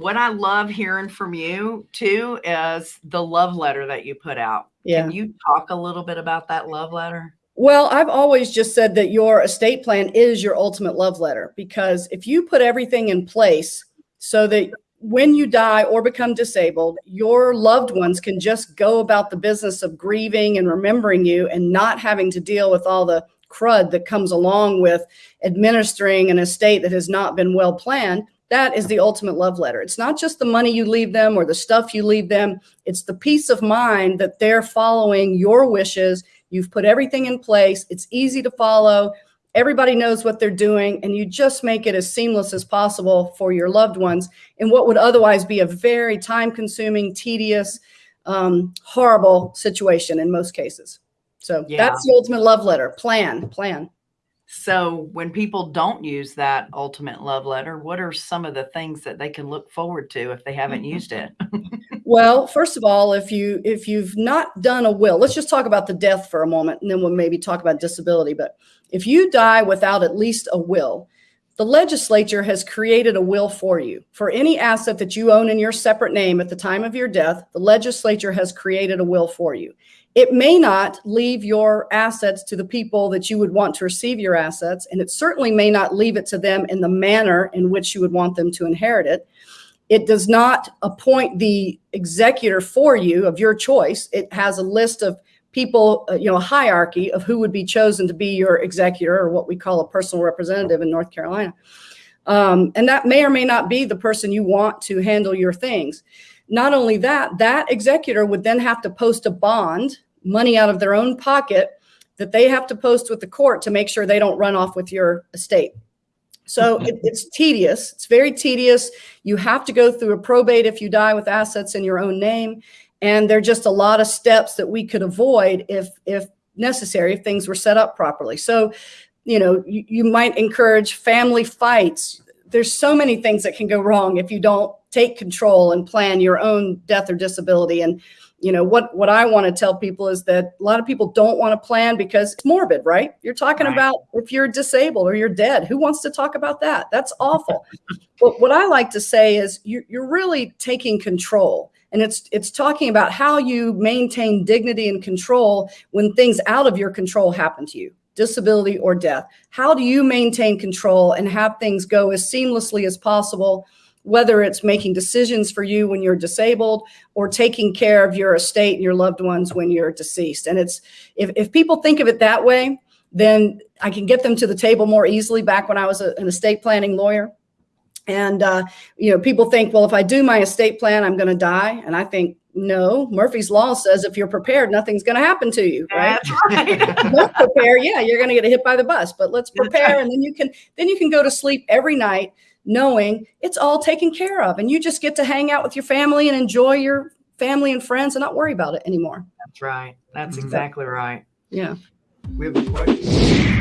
what I love hearing from you too is the love letter that you put out. Yeah. Can you talk a little bit about that love letter? Well, I've always just said that your estate plan is your ultimate love letter because if you put everything in place so that when you die or become disabled, your loved ones can just go about the business of grieving and remembering you and not having to deal with all the crud that comes along with administering an estate that has not been well planned, that is the ultimate love letter. It's not just the money you leave them or the stuff you leave them. It's the peace of mind that they're following your wishes. You've put everything in place. It's easy to follow. Everybody knows what they're doing and you just make it as seamless as possible for your loved ones in what would otherwise be a very time consuming, tedious, um, horrible situation in most cases. So Yeah. that's the ultimate love letter. Plan, plan. So when people don't use that ultimate love letter, what are some of the things that they can look forward to if they haven't mm-hmm. used it? Well, first of all, if you if you've not done a will, let's just talk about the death for a moment, and then we'll maybe talk about disability. But if you die without at least a will, the legislature has created a will for you. For any asset that you own in your separate name at the time of your death, the legislature has created a will for you. It may not leave your assets to the people that you would want to receive your assets, and it certainly may not leave it to them in the manner in which you would want them to inherit it. It does not appoint the executor for you of your choice. It has a list of people, uh, you know, a hierarchy of who would be chosen to be your executor or what we call a personal representative in North Carolina. Um, and that may or may not be the person you want to handle your things. Not only that, that executor would then have to post a bond, money out of their own pocket, that they have to post with the court to make sure they don't run off with your estate. So it, it's tedious. It's very tedious. You have to go through a probate if you die with assets in your own name. And there are just a lot of steps that we could avoid if, if necessary, if things were set up properly. So, you know, you, you might encourage family fights. There's so many things that can go wrong if you don't take control and plan your own death or disability. And you know what what i want to tell people is that a lot of people don't want to plan because it's morbid right you're talking Right. about if you're disabled or you're dead who wants to talk about that that's awful but what i like to say is you, you're really taking control and it's it's talking about how you maintain dignity and control when things out of your control happen to you disability or death how do you maintain control and have things go as seamlessly as possible whether it's making decisions for you when you're disabled or taking care of your estate and your loved ones when you're deceased. And it's if, if people think of it that way, then I can get them to the table more easily back when I was a, an estate planning lawyer. And, uh, you know, people think, well, if I do my estate plan, I'm going to die. And I think, no, Murphy's Law says if you're prepared, nothing's going to happen to you, right? That's right. Don't prepare, yeah, you're going to get hit by the bus, but let's prepare. right. And then you can, then you can go to sleep every night knowing it's all taken care of. And you just get to hang out with your family and enjoy your family and friends and not worry about it anymore. That's right. That's Mhm. exactly right. Yeah. We have a question.